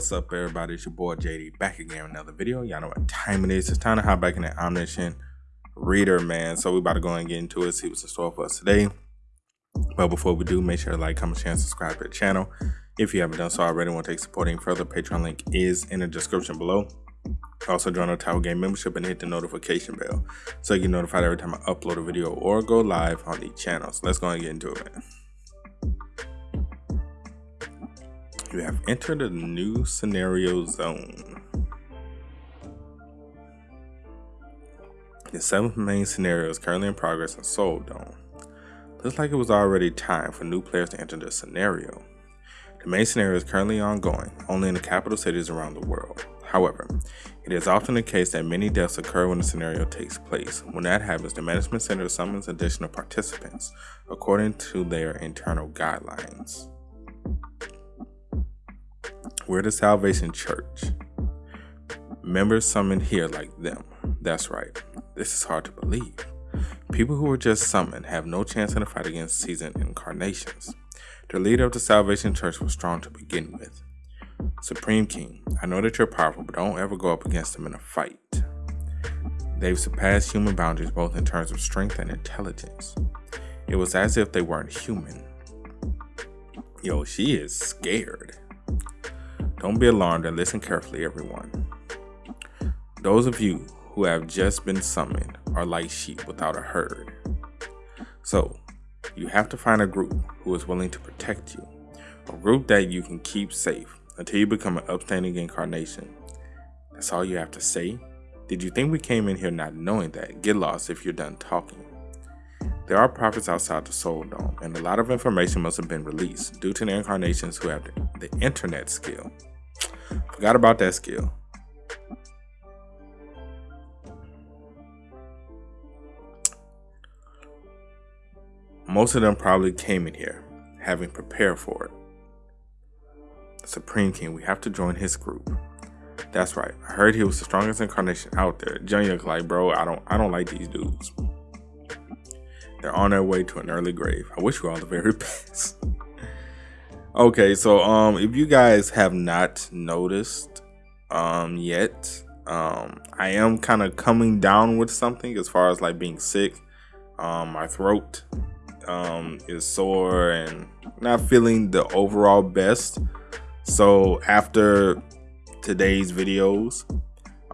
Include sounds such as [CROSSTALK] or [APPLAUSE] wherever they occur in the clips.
What's up, everybody? It's your boy JD back again with another video. Y'all know what time it is. It's time to hop back in the Omniscient Reader, man. So we about to go and get into it, see what's in store for us today. But before we do, make sure to like, comment, share, and subscribe to the channel. If you haven't done so already, want to take supporting further, Patreon link is in the description below. Also join our Tower Game membership and hit the notification bell so you get notified every time I upload a video or go live on the channel. So let's go and get into it, man. You have entered a new scenario zone. The seventh main scenario is currently in progress in Seoul Dome. Looks like it was already time for new players to enter the scenario. The main scenario is currently ongoing, only in the capital cities around the world. However, it is often the case that many deaths occur when the scenario takes place. When that happens, the management center summons additional participants according to their internal guidelines. We're the Salvation Church. Members summoned here like them. That's right. This is hard to believe. People who were just summoned have no chance in a fight against seasoned incarnations. The leader of the Salvation Church was strong to begin with. Supreme King, I know that you're powerful, but don't ever go up against them in a fight. They've surpassed human boundaries both in terms of strength and intelligence. It was as if they weren't human. Yo, she is scared. Don't be alarmed and listen carefully, everyone. Those of you who have just been summoned are like sheep without a herd. So, you have to find a group who is willing to protect you, a group that you can keep safe until you become an upstanding incarnation. That's all you have to say? Did you think we came in here not knowing that? Get lost if you're done talking. There are prophets outside the Seoul Dome, and a lot of information must have been released due to the incarnations who have the, internet skill. Forgot about that skill. Most of them probably came in here, having prepared for it. Supreme King, we have to join his group. That's right. I heard he was the strongest incarnation out there. Junior like, bro, I don't I don't like these dudes. They're on their way to an early grave. I wish you all the very [LAUGHS] best. Okay, so um if you guys have not noticed um yet, um I am kind of coming down with something as far as like being sick. Um my throat um is sore and not feeling the overall best. So after today's videos,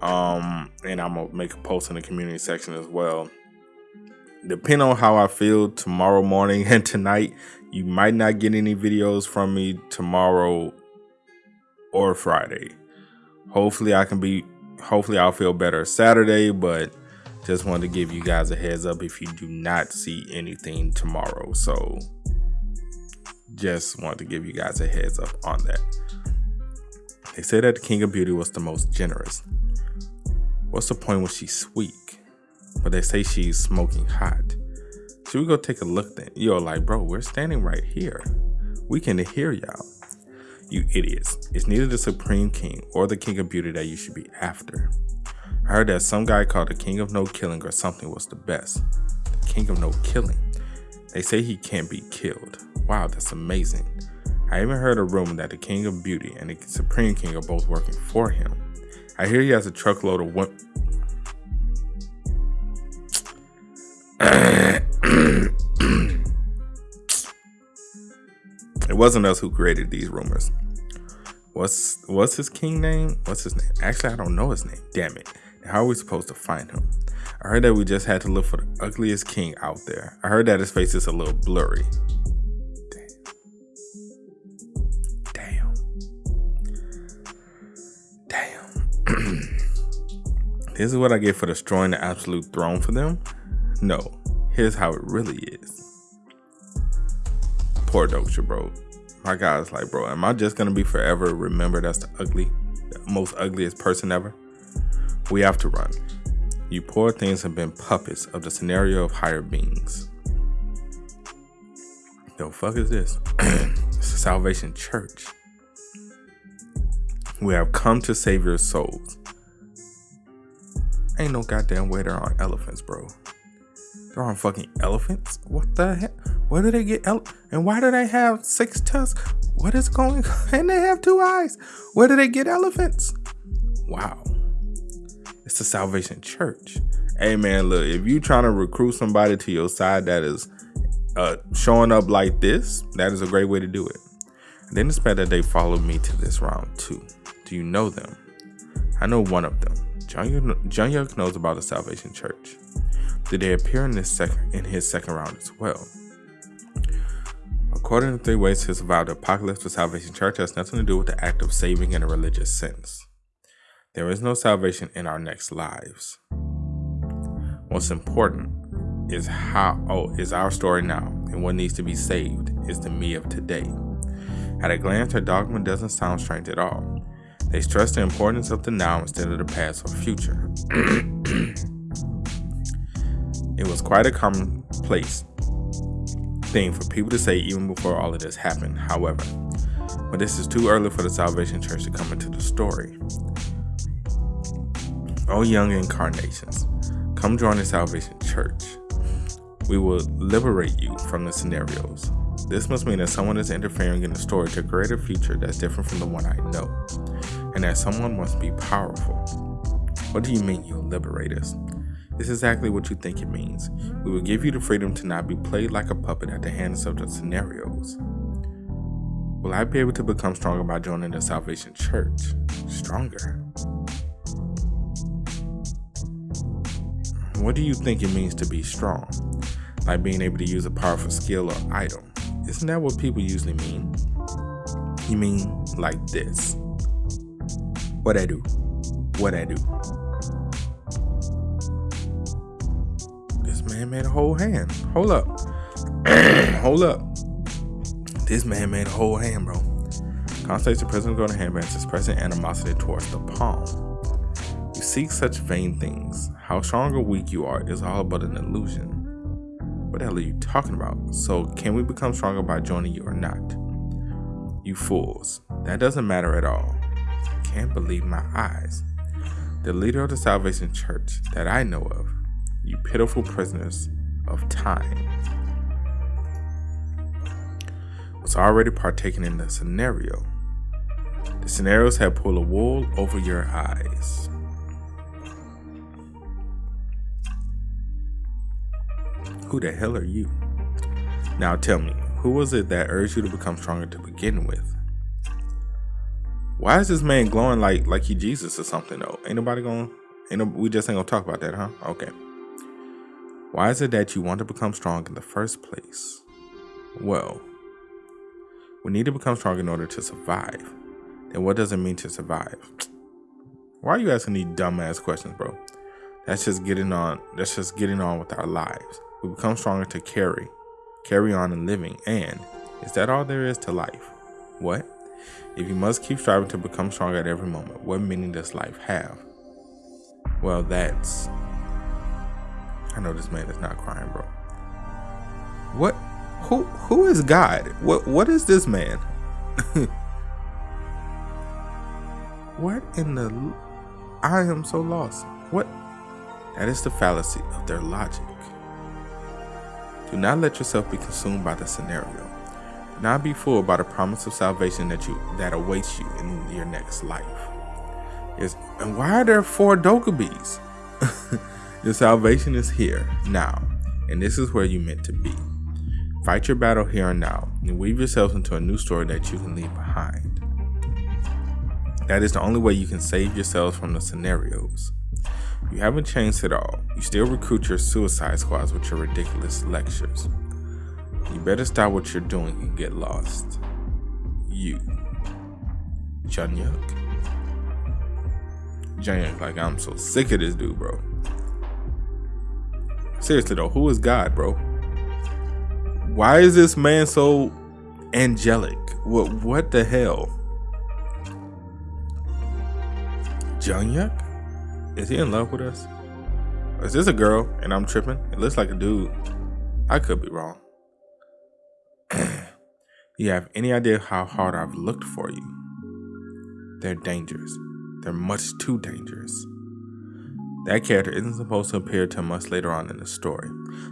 um and I'm gonna make a post in the community section as well. Depending on how I feel tomorrow morning [LAUGHS] and tonight, you might not get any videos from me tomorrow or Friday. Hopefully I can be hopefully I'll feel better Saturday, but just wanted to give you guys a heads up if you do not see anything tomorrow. So just want to give you guys a heads up on that. They say that the King of Beauty was the most generous. What's the point when she's weak? But they say she's smoking hot. Should we go take a look then? You're like, bro, we're standing right here. We can hear y'all. You idiots. It's neither the Supreme King or the King of Beauty that you should be after. I heard that some guy called the King of No Killing or something was the best. The King of No Killing. They say he can't be killed. Wow, that's amazing. I even heard a rumor that the King of Beauty and the Supreme King are both working for him. I hear he has a truckload of wasn't us who created these rumors. What's what's his king name? What's his name? Actually, I don't know his name. Damn it. How are we supposed to find him? I heard that we just had to look for the ugliest king out there. I heard that his face is a little blurry. Damn. Damn. Damn. [CLEARS THROAT] this is what I get for destroying the absolute throne for them? No, here's how it really is. Poor Dokja, bro. My guy's like, bro, am I just gonna be forever remembered as the ugly, most ugliest person ever? We have to run. You poor things have been puppets of the scenario of higher beings. The fuck is this? [CLEARS THROAT] it's the Salvation Church. We have come to save your souls. Ain't no goddamn way they're on elephants, bro. They're on fucking elephants? What the heck? Where do they get ele- And why do they have six tusks? What is going [LAUGHS] on? And they have two eyes. Where do they get elephants? Wow. It's the Salvation Church. Hey man, look, if you're trying to recruit somebody to your side that is uh, showing up like this, that is a great way to do it. Then it's that they followed me to this round too. Do you know them? I know one of them. John, John knows about the Salvation Church. Did they appear in this second in his second round as well? According to Three Ways to Survive the Apocalypse, the Salvation Church has nothing to do with the act of saving in a religious sense. There is no salvation in our next lives. What's important is how oh is our story now, and what needs to be saved is the me of today. At a glance, her dogma doesn't sound strange at all. They stress the importance of the now instead of the past or future. [CLEARS THROAT] it was quite a commonplace thing for people to say even before all of this happened, however. But this is too early for the Salvation Church to come into the story. Oh, young incarnations, come join the Salvation Church. We will liberate you from the scenarios. This must mean that someone is interfering in the story to create a future that's different from the one I know, and that someone must be powerful. What do you mean you'll liberate us? It's exactly what you think it means. We will give you the freedom to not be played like a puppet at the hands of the scenarios. Will I be able to become stronger by joining the Salvation Church? Stronger? What do you think it means to be strong? Like being able to use a powerful skill or item. Isn't that what people usually mean? You mean like this? What I do? What I do? Man made a whole hand. Hold up. [CLEARS THROAT] Hold up. This man made a whole hand, bro. Constates the present going to handbands expressing animosity towards the palm. You seek such vain things. How strong or weak you are is all but an illusion. What the hell are you talking about? So, can we become stronger by joining you or not? You fools. That doesn't matter at all. I can't believe my eyes. The leader of the Salvation Church that I know of, you pitiful prisoners of time, was already partaking in the scenario. The scenarios had pulled a wool over your eyes. Who the hell are you? Now tell me, who was it that urged you to become stronger to begin with? Why is this man glowing like like he Jesus or something though? Ain't nobody gonna ain't no, we just ain't gonna talk about that, huh? Okay. Why is it that you want to become strong in the first place? Well, we need to become strong in order to survive. Then what does it mean to survive? Why are you asking these dumbass questions, bro? That's just getting on that's just getting on with our lives. We become stronger to carry, carry on in living. And is that all there is to life? What? If you must keep striving to become stronger at every moment, what meaning does life have? Well, that's. I know this man is not crying, bro. What? Who? Who is God? What? What is this man? [LAUGHS] what in the? I am so lost. What? That is the fallacy of their logic. Do not let yourself be consumed by the scenario. Do not be fooled by the promise of salvation that you that awaits you in your next life. Yes, and why are there four Dokkaebis? [LAUGHS] your salvation is here now, and this is where you meant to be. Fight your battle here and now, and weave yourselves into a new story that you can leave behind. That is the only way you can save yourselves from the scenarios. You haven't changed at all. You still recruit your suicide squads with your ridiculous lectures. You better stop what you're doing and get lost. You. Joonghyuk. Joonghyuk, like I'm so sick of this dude, bro. Seriously though, who is God, bro? Why is this man so angelic? What what the hell? Joonghyuk? Is he in love with us? Is this a girl and I'm tripping? It looks like a dude. I could be wrong. [CLEARS THROAT] you have any idea how hard I've looked for you? They're dangerous. They're much too dangerous. That character isn't supposed to appear till much later on in the story,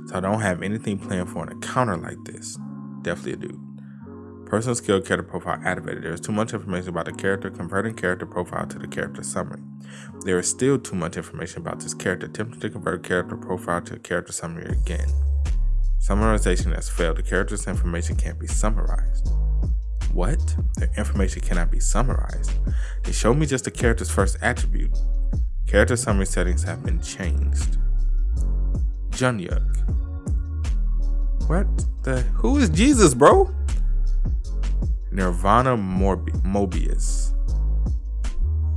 so I don't have anything planned for an encounter like this. Definitely a dude. Personal skill character profile activated. There is too much information about the character. Converting character profile to the character summary. There is still too much information about this character. Attempting to convert character profile to character summary again. Summarization has failed. The character's information can't be summarized. What? The information cannot be summarized. They showed me just the character's first attribute. Character summary settings have been changed. Joonghyuk. What the? Who is Jesus, bro? Nirvana Morbi Mobius.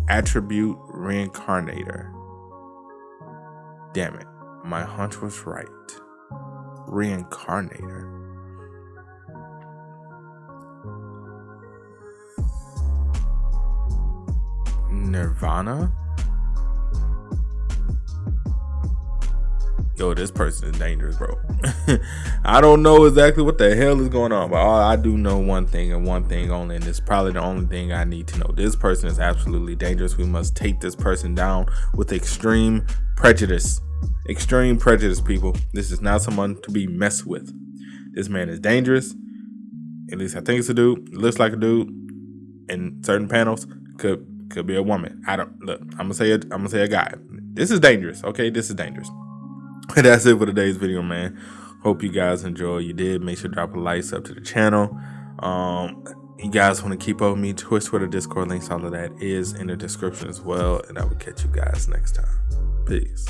Attribute Reincarnator. Damn it, my hunch was right. Reincarnator. Nirvana? Yo, this person is dangerous, bro. [LAUGHS] I don't know exactly what the hell is going on, but all I do know one thing and one thing only, and it's probably the only thing I need to know. This person is absolutely dangerous. We must take this person down with extreme prejudice. Extreme prejudice, people. This is not someone to be messed with. This man is dangerous. At least I think it's a dude. Looks like a dude. In certain panels, could could be a woman. I don't look. I'm gonna say a, I'm gonna say a guy. This is dangerous. Okay, this is dangerous. [LAUGHS] that's it for today's video, man. Hope you guys enjoy. You did. Make sure to drop a like, sub to the channel. Um, you guys want to keep up with me, Twitch, Twitter, Discord links, all of that is in the description as well. And I will catch you guys next time. Peace.